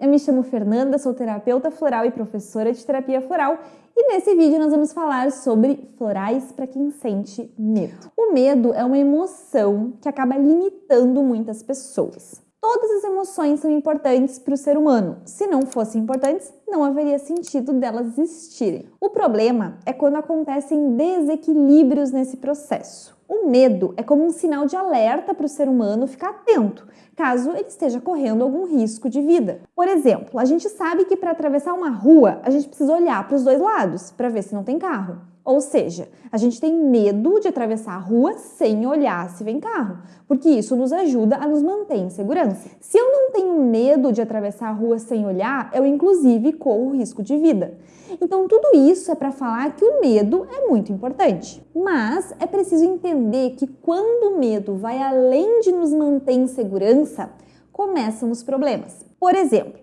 Eu me chamo Fernanda, sou terapeuta floral e professora de terapia floral e nesse vídeo nós vamos falar sobre florais para quem sente medo. O medo é uma emoção que acaba limitando muitas pessoas. Todas as emoções são importantes para o ser humano. Se não fossem importantes, não haveria sentido delas existirem. O problema é quando acontecem desequilíbrios nesse processo. O medo é como um sinal de alerta para o ser humano ficar atento, caso ele esteja correndo algum risco de vida. Por exemplo, a gente sabe que para atravessar uma rua, a gente precisa olhar para os dois lados para ver se não tem carro. Ou seja, a gente tem medo de atravessar a rua sem olhar se vem carro, porque isso nos ajuda a nos manter em segurança. Se eu não tenho medo de atravessar a rua sem olhar, eu inclusive corro risco de vida. Então tudo isso é para falar que o medo é muito importante. Mas é preciso entender que quando o medo vai além de nos manter em segurança, começam os problemas. Por exemplo,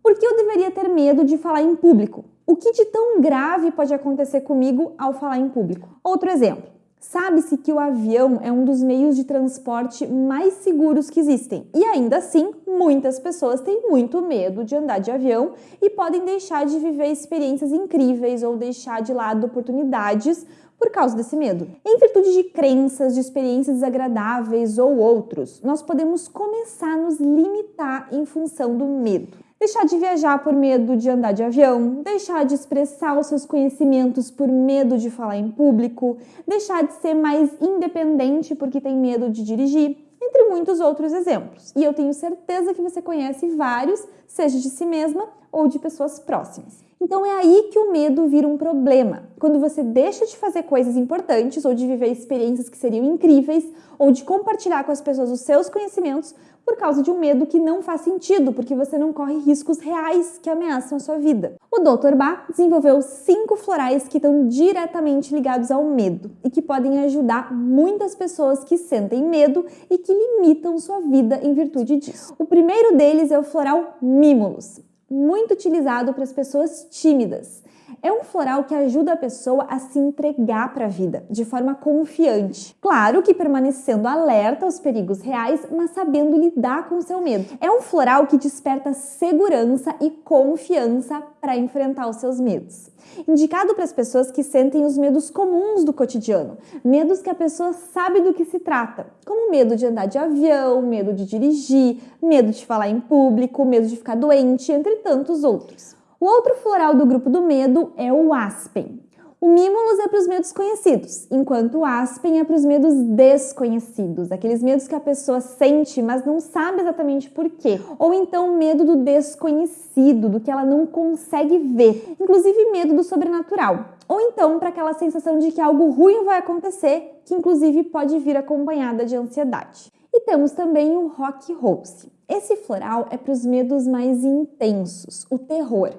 por que eu deveria ter medo de falar em público? O que de tão grave pode acontecer comigo ao falar em público? Outro exemplo. Sabe-se que o avião é um dos meios de transporte mais seguros que existem. E ainda assim, muitas pessoas têm muito medo de andar de avião e podem deixar de viver experiências incríveis ou deixar de lado oportunidades por causa desse medo. Em virtude de crenças, de experiências desagradáveis ou outros, nós podemos começar a nos limitar em função do medo deixar de viajar por medo de andar de avião, deixar de expressar os seus conhecimentos por medo de falar em público, deixar de ser mais independente porque tem medo de dirigir, entre muitos outros exemplos. E eu tenho certeza que você conhece vários, seja de si mesma ou de pessoas próximas. Então é aí que o medo vira um problema. Quando você deixa de fazer coisas importantes ou de viver experiências que seriam incríveis ou de compartilhar com as pessoas os seus conhecimentos por causa de um medo que não faz sentido, porque você não corre riscos reais que ameaçam a sua vida. O Dr. Bach desenvolveu cinco florais que estão diretamente ligados ao medo e que podem ajudar muitas pessoas que sentem medo e que limitam sua vida em virtude disso. O primeiro deles é o floral Mimulus, muito utilizado para as pessoas tímidas. É um floral que ajuda a pessoa a se entregar para a vida de forma confiante. Claro que permanecendo alerta aos perigos reais, mas sabendo lidar com o seu medo. É um floral que desperta segurança e confiança para enfrentar os seus medos. Indicado para as pessoas que sentem os medos comuns do cotidiano, medos que a pessoa sabe do que se trata, como medo de andar de avião, medo de dirigir, medo de falar em público, medo de ficar doente, entre tantos outros. O outro floral do grupo do medo é o aspen. O Mimulus é para os medos conhecidos, enquanto o Aspen é para os medos desconhecidos, aqueles medos que a pessoa sente, mas não sabe exatamente por quê. Ou então medo do desconhecido, do que ela não consegue ver, inclusive medo do sobrenatural. Ou então para aquela sensação de que algo ruim vai acontecer, que inclusive pode vir acompanhada de ansiedade. E temos também o Rock Rose. Esse floral é para os medos mais intensos, o terror.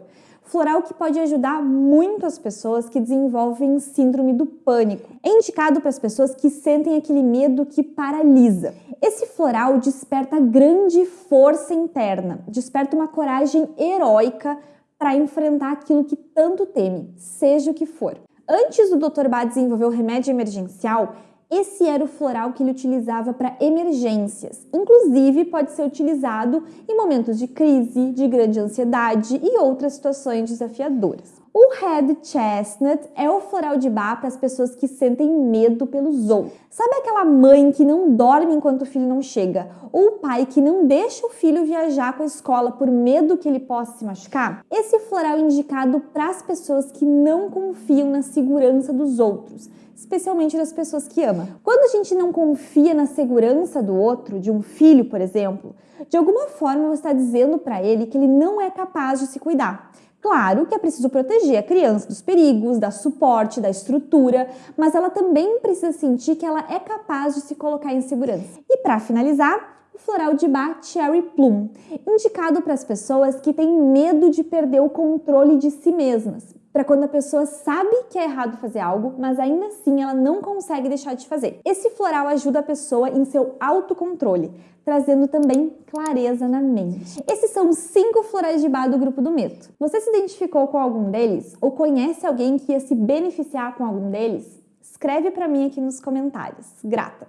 Floral que pode ajudar muito as pessoas que desenvolvem síndrome do pânico. É indicado para as pessoas que sentem aquele medo que paralisa. Esse floral desperta grande força interna, desperta uma coragem heróica para enfrentar aquilo que tanto teme, seja o que for. Antes do Dr. Bá desenvolver o remédio emergencial, esse era o floral que ele utilizava para emergências. Inclusive, pode ser utilizado em momentos de crise, de grande ansiedade e outras situações desafiadoras. O Red Chestnut é o floral de bar para as pessoas que sentem medo pelos outros. Sabe aquela mãe que não dorme enquanto o filho não chega? Ou o pai que não deixa o filho viajar com a escola por medo que ele possa se machucar? Esse floral é indicado para as pessoas que não confiam na segurança dos outros especialmente das pessoas que ama. Quando a gente não confia na segurança do outro, de um filho, por exemplo, de alguma forma você está dizendo para ele que ele não é capaz de se cuidar. Claro que é preciso proteger a criança dos perigos, dar suporte, da estrutura, mas ela também precisa sentir que ela é capaz de se colocar em segurança. E para finalizar, o floral de bar Cherry Plum, indicado para as pessoas que têm medo de perder o controle de si mesmas, para quando a pessoa sabe que é errado fazer algo, mas ainda assim ela não consegue deixar de fazer. Esse floral ajuda a pessoa em seu autocontrole, trazendo também clareza na mente. Esses são os cinco florais de bar do grupo do Meto. Você se identificou com algum deles? Ou conhece alguém que ia se beneficiar com algum deles? Escreve para mim aqui nos comentários. Grata!